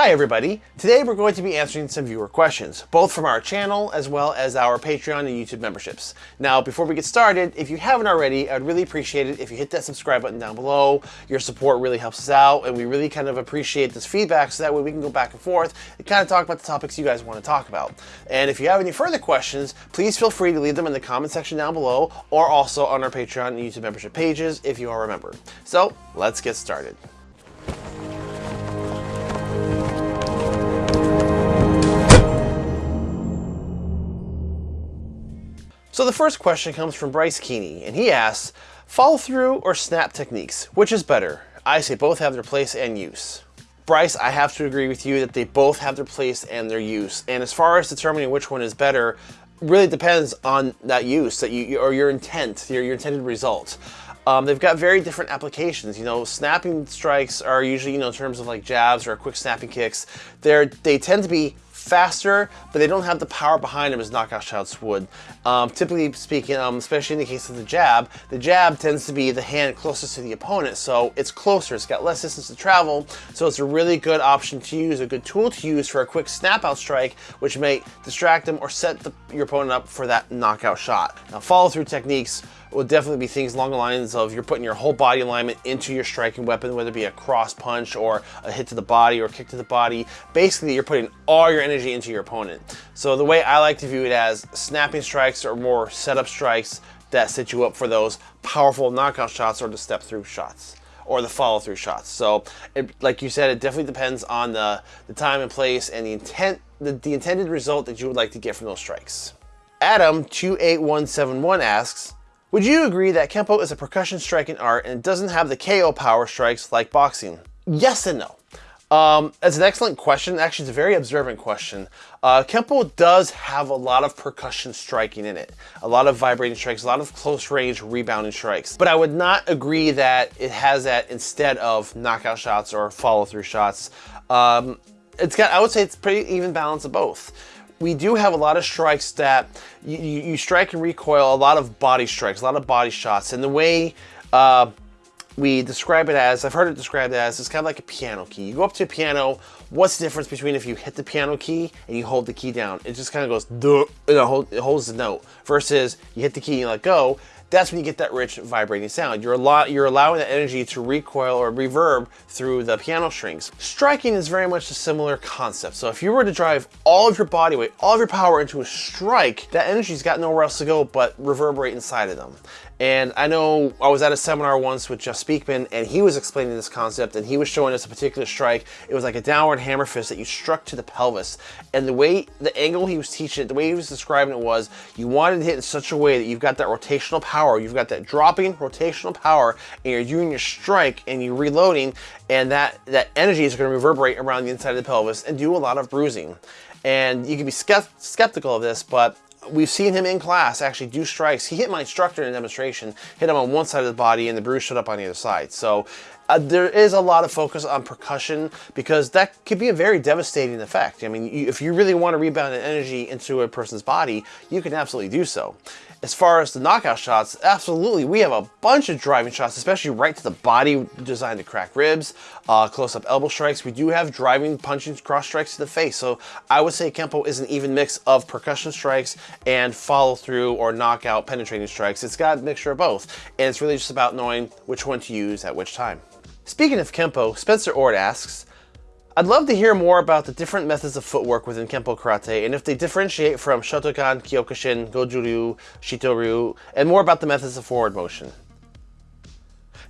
Hi everybody! Today we're going to be answering some viewer questions, both from our channel as well as our Patreon and YouTube memberships. Now before we get started, if you haven't already, I'd really appreciate it if you hit that subscribe button down below. Your support really helps us out and we really kind of appreciate this feedback so that way we can go back and forth and kind of talk about the topics you guys want to talk about. And if you have any further questions, please feel free to leave them in the comment section down below or also on our Patreon and YouTube membership pages if you are a member. So let's get started. So the first question comes from Bryce Keeney, and he asks, follow through or snap techniques, which is better? I say both have their place and use. Bryce, I have to agree with you that they both have their place and their use. And as far as determining which one is better, really depends on that use that you or your intent, your, your intended result. Um, they've got very different applications. You know, snapping strikes are usually, you know, in terms of like jabs or quick snapping kicks, they're, they tend to be faster, but they don't have the power behind them as knockout shots would. Um, typically speaking, um, especially in the case of the jab, the jab tends to be the hand closest to the opponent, so it's closer, it's got less distance to travel, so it's a really good option to use, a good tool to use for a quick snap out strike, which may distract them or set the, your opponent up for that knockout shot. Now follow through techniques will definitely be things along the lines of you're putting your whole body alignment into your striking weapon, whether it be a cross punch or a hit to the body or kick to the body. Basically, you're putting all your energy into your opponent. So the way I like to view it as snapping strikes or more setup strikes that set you up for those powerful knockout shots or the step through shots or the follow through shots. So it, like you said, it definitely depends on the, the time and place and the intent, the, the intended result that you would like to get from those strikes. Adam28171 asks, would you agree that Kempo is a percussion striking art and doesn't have the KO power strikes like boxing? Yes and no. Um, it's an excellent question. Actually, it's a very observant question. Uh, Kempo does have a lot of percussion striking in it. A lot of vibrating strikes, a lot of close range rebounding strikes. But I would not agree that it has that instead of knockout shots or follow through shots. Um, it's got, I would say it's pretty even balance of both we do have a lot of strikes that you, you, strike and recoil, a lot of body strikes, a lot of body shots. And the way uh, we describe it as, I've heard it described as, it's kind of like a piano key. You go up to a piano, what's the difference between if you hit the piano key and you hold the key down? It just kind of goes, duh, it holds the note, versus you hit the key and you let go, that's when you get that rich vibrating sound. You're, you're allowing that energy to recoil or reverb through the piano strings. Striking is very much a similar concept. So if you were to drive all of your body weight, all of your power into a strike, that energy's got nowhere else to go but reverberate inside of them. And I know I was at a seminar once with Jeff Speakman and he was explaining this concept and he was showing us a particular strike. It was like a downward hammer fist that you struck to the pelvis. And the way, the angle he was teaching it, the way he was describing it was, you wanted to hit in such a way that you've got that rotational power, you've got that dropping rotational power and you're doing your strike and you're reloading and that, that energy is gonna reverberate around the inside of the pelvis and do a lot of bruising. And you can be skeptical of this, but we've seen him in class actually do strikes. He hit my instructor in a demonstration, hit him on one side of the body and the bruise showed up on the other side. So uh, there is a lot of focus on percussion because that could be a very devastating effect. I mean, you, if you really want to rebound energy into a person's body, you can absolutely do so. As far as the knockout shots, absolutely, we have a bunch of driving shots, especially right to the body, designed to crack ribs, uh, close-up elbow strikes. We do have driving, punching, cross strikes to the face. So I would say Kempo is an even mix of percussion strikes and follow-through or knockout penetrating strikes. It's got a mixture of both, and it's really just about knowing which one to use at which time. Speaking of Kempo, Spencer Ord asks, I'd love to hear more about the different methods of footwork within Kempo Karate and if they differentiate from Shotokan, Kyokushin, Goju-ryu, Shito-ryu, and more about the methods of forward motion.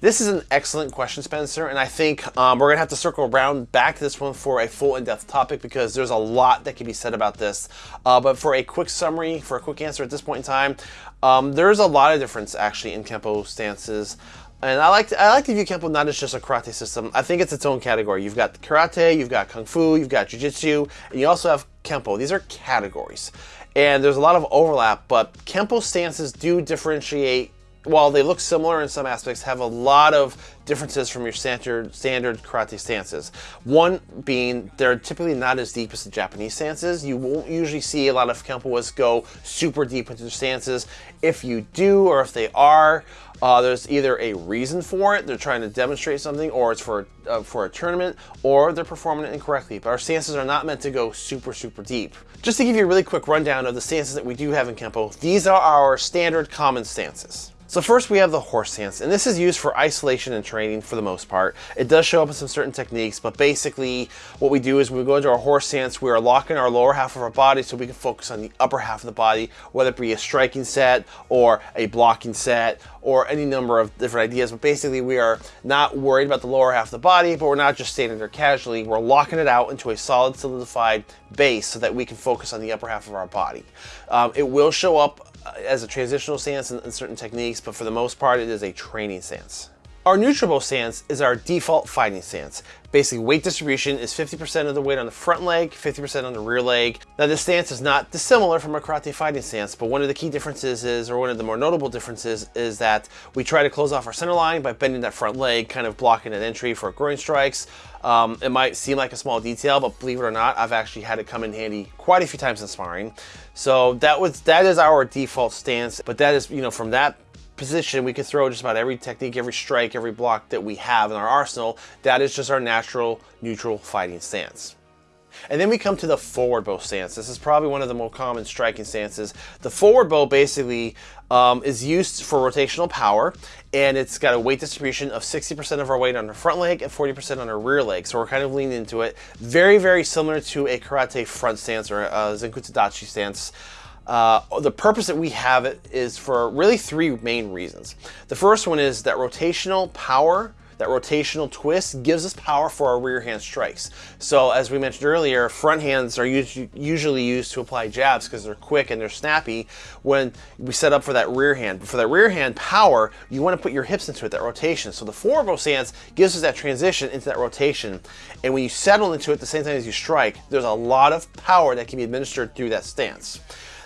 This is an excellent question, Spencer, and I think um, we're going to have to circle around back to this one for a full in-depth topic because there's a lot that can be said about this. Uh, but for a quick summary, for a quick answer at this point in time, um, there's a lot of difference actually in Kempo stances. And I like to, I like to view Kempo not as just a karate system. I think it's its own category. You've got karate, you've got kung fu, you've got jiu-jitsu, and you also have Kempo. These are categories. And there's a lot of overlap, but Kempo stances do differentiate while they look similar in some aspects, have a lot of differences from your standard standard karate stances. One being they're typically not as deep as the Japanese stances. You won't usually see a lot of Kempoists go super deep into their stances. If you do, or if they are, uh, there's either a reason for it, they're trying to demonstrate something, or it's for, uh, for a tournament, or they're performing it incorrectly. But our stances are not meant to go super, super deep. Just to give you a really quick rundown of the stances that we do have in Kempo, these are our standard common stances. So first we have the horse stance, and this is used for isolation and training for the most part. It does show up in some certain techniques, but basically what we do is when we go into our horse stance, we are locking our lower half of our body so we can focus on the upper half of the body, whether it be a striking set or a blocking set or any number of different ideas. But basically we are not worried about the lower half of the body, but we're not just standing there casually. We're locking it out into a solid solidified base so that we can focus on the upper half of our body. Um, it will show up as a transitional stance in, in certain techniques, but for the most part, it is a training stance. Our neutral stance is our default fighting stance. Basically, weight distribution is 50% of the weight on the front leg, 50% on the rear leg. Now, this stance is not dissimilar from a karate fighting stance, but one of the key differences is, or one of the more notable differences, is that we try to close off our center line by bending that front leg, kind of blocking an entry for groin strikes. Um, it might seem like a small detail, but believe it or not, I've actually had it come in handy quite a few times in sparring. So that was that is our default stance, but that is, you know, from that position, we can throw just about every technique, every strike, every block that we have in our arsenal. That is just our natural neutral fighting stance. And then we come to the forward bow stance. This is probably one of the more common striking stances. The forward bow basically um, is used for rotational power and it's got a weight distribution of 60% of our weight on our front leg and 40% on our rear leg. So we're kind of leaning into it. Very, very similar to a karate front stance or a Zenkutsu Dachi stance. Uh, the purpose that we have it is for really three main reasons. The first one is that rotational power that rotational twist gives us power for our rear hand strikes. So as we mentioned earlier, front hands are usually used to apply jabs because they're quick and they're snappy when we set up for that rear hand. But for that rear hand power, you want to put your hips into it, that rotation. So the forward bow stance gives us that transition into that rotation. And when you settle into it at the same time as you strike, there's a lot of power that can be administered through that stance.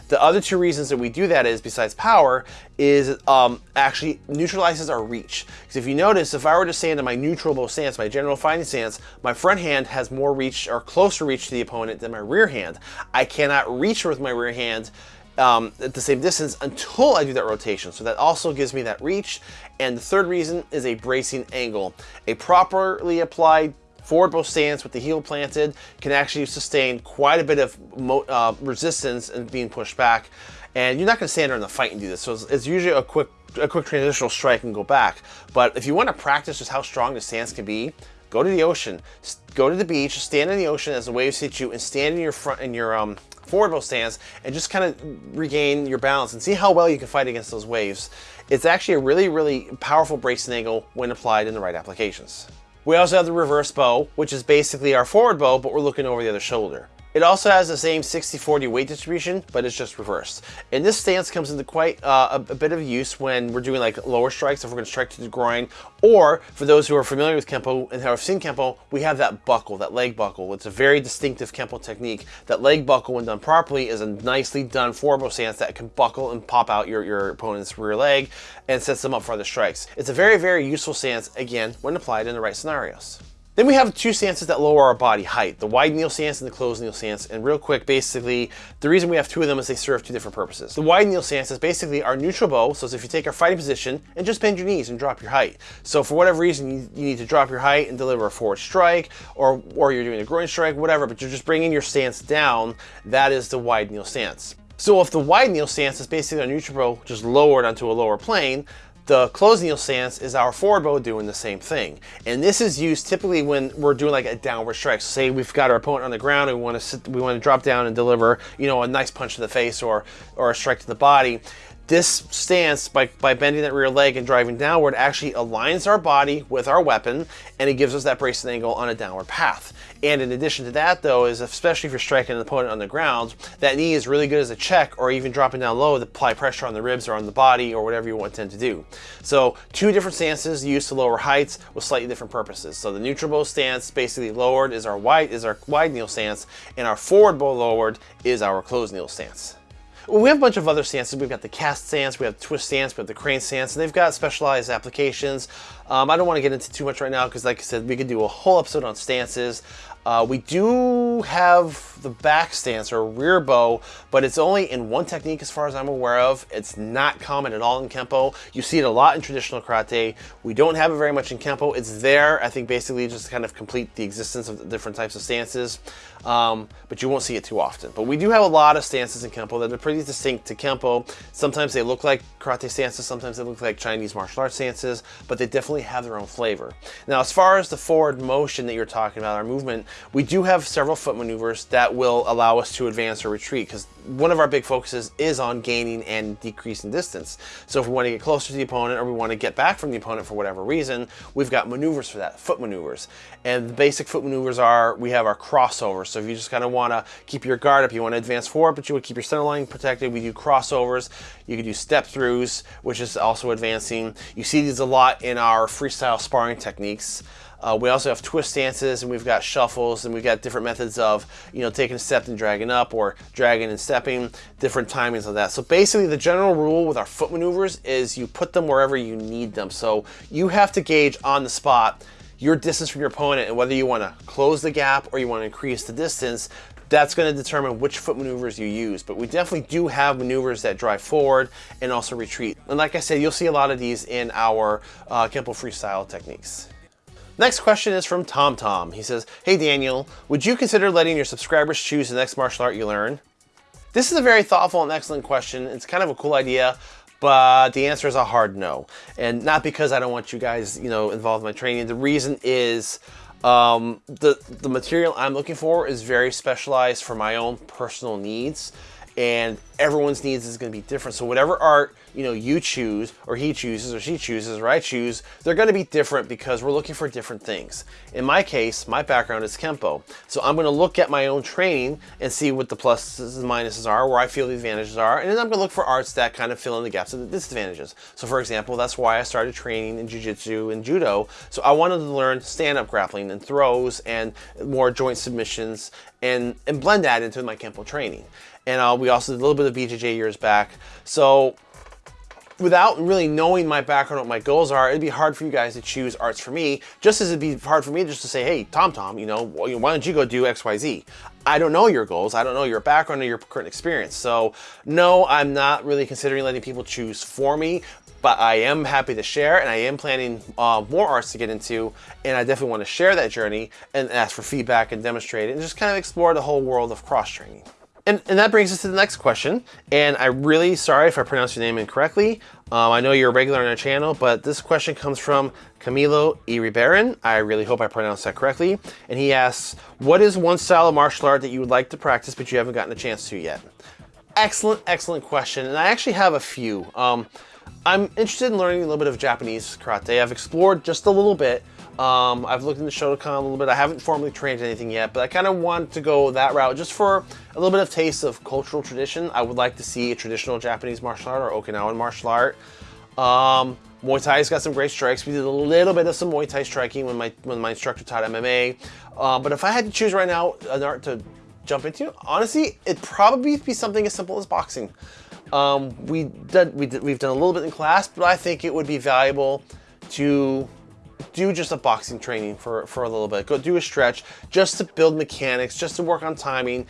The other two reasons that we do that is, besides power, is um, actually neutralizes our reach. Because if you notice, if I were to stand in my neutral bow stance, my general fighting stance, my front hand has more reach or closer reach to the opponent than my rear hand. I cannot reach with my rear hand um, at the same distance until I do that rotation. So that also gives me that reach. And the third reason is a bracing angle. A properly applied Forward bow stance with the heel planted can actually sustain quite a bit of uh, resistance and being pushed back. And you're not going to stand there in the fight and do this. So it's, it's usually a quick a quick transitional strike and go back. But if you want to practice just how strong the stance can be, go to the ocean, go to the beach, stand in the ocean as the waves hit you, and stand in your front in your um, forward bow stance, and just kind of regain your balance and see how well you can fight against those waves. It's actually a really, really powerful bracing angle when applied in the right applications. We also have the reverse bow, which is basically our forward bow, but we're looking over the other shoulder. It also has the same 60-40 weight distribution, but it's just reversed. And this stance comes into quite uh, a, a, bit of use when we're doing like lower strikes, if we're gonna strike to the groin, or for those who are familiar with Kempo and have seen Kempo, we have that buckle, that leg buckle. It's a very distinctive Kempo technique. That leg buckle, when done properly, is a nicely done forward stance that can buckle and pop out your, your opponent's rear leg and sets them up for other strikes. It's a very, very useful stance, again, when applied in the right scenarios. Then we have two stances that lower our body height, the wide kneel stance and the closed kneel stance. And real quick, basically, the reason we have two of them is they serve two different purposes. The wide kneel stance is basically our neutral bow. So if you take our fighting position and just bend your knees and drop your height. So for whatever reason, you, you need to drop your height and deliver a forward strike or, or you're doing a groin strike, whatever, but you're just bringing your stance down. That is the wide kneel stance. So if the wide kneel stance is basically our neutral bow just lowered onto a lower plane, the kneel stance is our forward bow doing the same thing. And this is used typically when we're doing like a downward strike. So say we've got our opponent on the ground and we want to sit, we want to drop down and deliver, you know, a nice punch to the face or or a strike to the body this stance, by, by bending that rear leg and driving downward, actually aligns our body with our weapon, and it gives us that bracing angle on a downward path. And in addition to that, though, is especially if you're striking an opponent on the ground, that knee is really good as a check, or even dropping down low to apply pressure on the ribs or on the body, or whatever you want to do. So two different stances used to lower heights with slightly different purposes. So the neutral bow stance, basically lowered, is our wide is our wide kneel stance, and our forward bow lowered is our closed kneel stance. We have a bunch of other stances. We've got the cat stance, we have twist stance, we have the crane stance, and they've got specialized applications. Um, I don't want to get into too much right now because, like I said, we could do a whole episode on stances. Uh, we do have the back stance or rear bow, but it's only in one technique as far as I'm aware of. It's not common at all in Kempo. You see it a lot in traditional karate. We don't have it very much in Kempo. It's there, I think, basically just to kind of complete the existence of the different types of stances, um, but you won't see it too often. But we do have a lot of stances in Kempo that are pretty distinct to Kempo. Sometimes they look like karate stances, sometimes they look like Chinese martial arts stances, but they definitely have their own flavor. Now, as far as the forward motion that you're talking about, our movement, we do have several foot maneuvers that will allow us to advance or retreat because one of our big focuses is on gaining and decreasing distance. So if we want to get closer to the opponent or we want to get back from the opponent for whatever reason, we've got maneuvers for that, foot maneuvers. And the basic foot maneuvers are, we have our crossovers. So if you just kind of want to keep your guard up, you want to advance forward, but you want to keep your center line protected, we do crossovers. You can do step throughs, which is also advancing. You see these a lot in our freestyle sparring techniques. Uh, we also have twist stances and we've got shuffles and we've got different methods of, you know, taking a step and dragging up or dragging and stepping, different timings of that. So basically the general rule with our foot maneuvers is you put them wherever you need them. So you have to gauge on the spot your distance from your opponent and whether you want to close the gap or you want to increase the distance that's going to determine which foot maneuvers you use. But we definitely do have maneuvers that drive forward and also retreat. And like I said, you'll see a lot of these in our uh, Kempo freestyle techniques. Next question is from Tom Tom. He says, Hey Daniel, would you consider letting your subscribers choose the next martial art you learn? This is a very thoughtful and excellent question. It's kind of a cool idea, but the answer is a hard no. And not because I don't want you guys, you know, involved in my training. The reason is um, the, the material I'm looking for is very specialized for my own personal needs and everyone's needs is going to be different. So whatever art, you know, you choose or he chooses or she chooses or I choose, they're going to be different because we're looking for different things. In my case, my background is Kempo. So I'm going to look at my own training and see what the pluses and minuses are, where I feel the advantages are, and then I'm going to look for arts that kind of fill in the gaps of the disadvantages. So for example, that's why I started training in Jiu-Jitsu and Judo. So I wanted to learn stand-up grappling and throws and more joint submissions and, and blend that into my Kempo training and uh, we also did a little bit of BJJ years back. So without really knowing my background, what my goals are, it'd be hard for you guys to choose arts for me, just as it'd be hard for me just to say, hey, Tom Tom, you know, why don't you go do X, Y, Z? I don't know your goals. I don't know your background or your current experience. So no, I'm not really considering letting people choose for me, but I am happy to share and I am planning uh, more arts to get into and I definitely want to share that journey and ask for feedback and demonstrate it and just kind of explore the whole world of cross training. And, and, that brings us to the next question. And I'm really sorry if I pronounced your name incorrectly. Um, I know you're a regular on our channel, but this question comes from Camilo Iribarren. I really hope I pronounced that correctly. And he asks, what is one style of martial art that you would like to practice, but you haven't gotten a chance to yet? Excellent, excellent question. And I actually have a few. Um, I'm interested in learning a little bit of Japanese karate. I've explored just a little bit, um, I've looked into Shotokan a little bit. I haven't formally trained anything yet, but I kind of want to go that route just for a little bit of taste of cultural tradition. I would like to see a traditional Japanese martial art or Okinawan martial art. Um, Muay Thai's got some great strikes. We did a little bit of some Muay Thai striking when my when my instructor taught MMA. Uh, but if I had to choose right now an art to jump into, honestly, it'd probably be something as simple as boxing. Um, we did, we did, we've done a little bit in class, but I think it would be valuable to do just a boxing training for, for a little bit. Go do a stretch just to build mechanics, just to work on timing,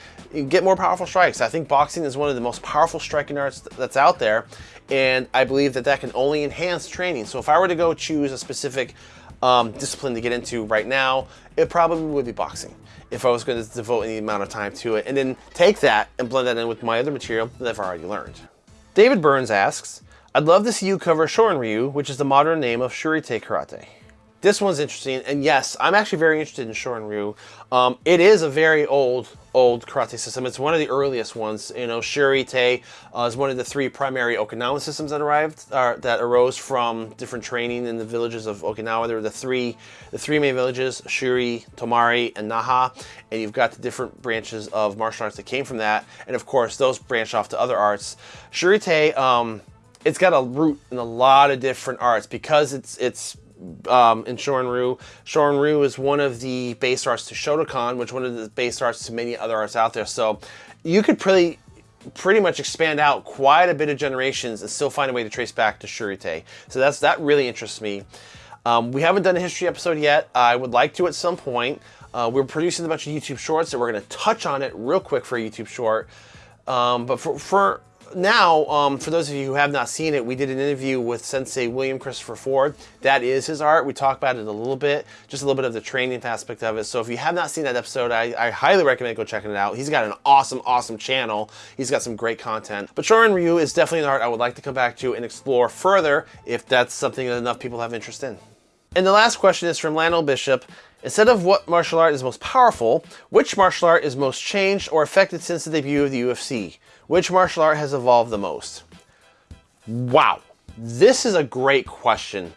get more powerful strikes. I think boxing is one of the most powerful striking arts that's out there. And I believe that that can only enhance training. So if I were to go choose a specific um, discipline to get into right now, it probably would be boxing if I was going to devote any amount of time to it and then take that and blend that in with my other material that I've already learned. David Burns asks, I'd love to see you cover Shorin Ryu, which is the modern name of Shurite Karate. This one's interesting, and yes, I'm actually very interested in Shorin Ryu. Um, it is a very old, old karate system. It's one of the earliest ones. You know, Shurite uh, is one of the three primary Okinawan systems that arrived, uh, that arose from different training in the villages of Okinawa. There were the three, the three main villages, Shuri, Tomari, and Naha, and you've got the different branches of martial arts that came from that, and of course, those branch off to other arts. Shurite, um, it's got a root in a lot of different arts because it's it's um, in Shorin-ryu. Shorin-ryu is one of the base arts to Shotokan, which one of the base arts to many other arts out there. So you could pretty pretty much expand out quite a bit of generations and still find a way to trace back to Shurite. So that's that really interests me. Um, we haven't done a history episode yet. I would like to at some point. Uh, we're producing a bunch of YouTube shorts, and we're going to touch on it real quick for a YouTube short. Um, but for, for now, um, for those of you who have not seen it, we did an interview with Sensei William Christopher Ford. That is his art. We talked about it a little bit, just a little bit of the training aspect of it. So if you have not seen that episode, I, I highly recommend go checking it out. He's got an awesome, awesome channel. He's got some great content. But Shorin Ryu is definitely an art I would like to come back to and explore further if that's something that enough people have interest in. And the last question is from Lionel Bishop. Instead of what martial art is most powerful, which martial art is most changed or affected since the debut of the UFC? Which martial art has evolved the most? Wow, this is a great question.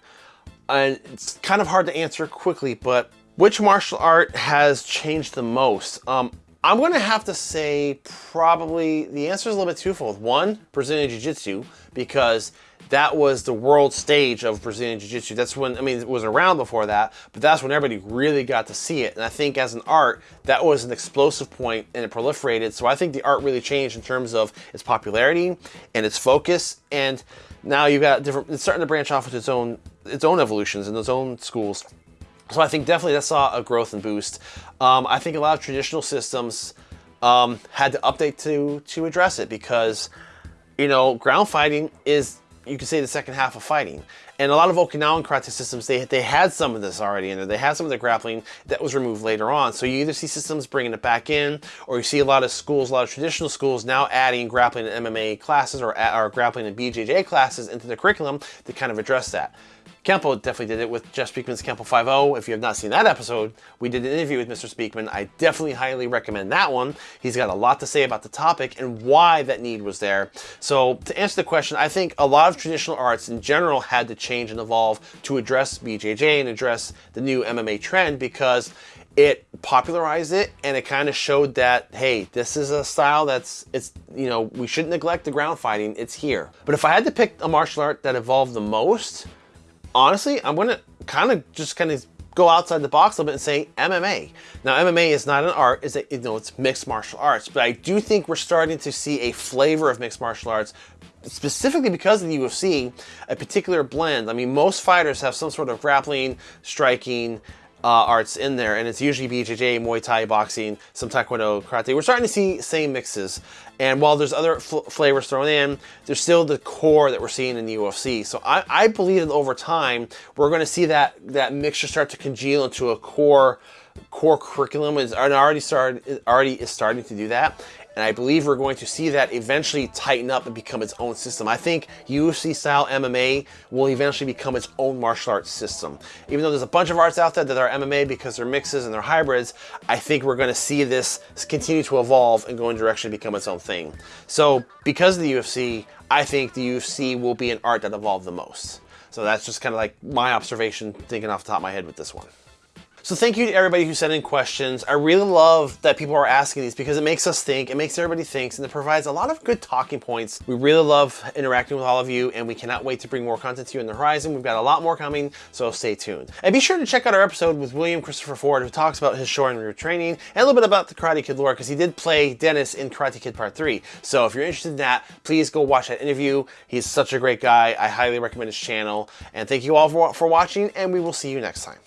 And it's kind of hard to answer quickly, but which martial art has changed the most? Um, I'm gonna have to say probably the answer is a little bit twofold. One, Brazilian Jiu-Jitsu, because that was the world stage of Brazilian Jiu-Jitsu. That's when, I mean, it was around before that, but that's when everybody really got to see it. And I think as an art, that was an explosive point and it proliferated. So I think the art really changed in terms of its popularity and its focus. And now you've got different, it's starting to branch off with its own, its own evolutions and its own schools. So I think definitely that saw a growth and boost. Um, I think a lot of traditional systems um, had to update to, to address it because, you know, ground fighting is, you could say the second half of fighting. And a lot of Okinawan karate systems, they, they had some of this already in there. They had some of the grappling that was removed later on. So you either see systems bringing it back in, or you see a lot of schools, a lot of traditional schools now adding grappling and MMA classes or, or grappling and BJJ classes into the curriculum to kind of address that. Kempo definitely did it with Jeff Speakman's Kempo 5.0. If you have not seen that episode, we did an interview with Mr. Speakman. I definitely highly recommend that one. He's got a lot to say about the topic and why that need was there. So to answer the question, I think a lot of traditional arts in general had to change and evolve to address BJJ and address the new MMA trend because it popularized it and it kind of showed that hey this is a style that's it's you know we shouldn't neglect the ground fighting it's here but if i had to pick a martial art that evolved the most honestly, I'm to kind of just kind of go outside the box a little bit and say MMA. Now, MMA is not an art, it's a, you know, it's mixed martial arts, but I do think we're starting to see a flavor of mixed martial arts specifically because of the UFC, a particular blend. I mean, most fighters have some sort of grappling, striking, uh, arts in there, and it's usually BJJ, Muay Thai, boxing, some Taekwondo, Karate. We're starting to see same mixes, and while there's other fl flavors thrown in, there's still the core that we're seeing in the UFC. So I, I believe that over time, we're going to see that that mixture start to congeal into a core core curriculum is already started already is starting to do that and I believe we're going to see that eventually tighten up and become its own system. I think UFC style MMA will eventually become its own martial arts system. Even though there's a bunch of arts out there that are MMA because they're mixes and they're hybrids, I think we're going to see this continue to evolve and go in direction to become its own thing. So because of the UFC, I think the UFC will be an art that evolved the most. So that's just kind of like my observation thinking off the top of my head with this one. So thank you to everybody who sent in questions. I really love that people are asking these because it makes us think, it makes everybody think, and it provides a lot of good talking points. We really love interacting with all of you, and we cannot wait to bring more content to you in the horizon. We've got a lot more coming, so stay tuned. And be sure to check out our episode with William Christopher Ford, who talks about his Shorin Ryu training and a little bit about the Karate Kid lore, because he did play Dennis in Karate Kid Part 3. So if you're interested in that, please go watch that interview. He's such a great guy. I highly recommend his channel. And thank you all for, for watching, and we will see you next time.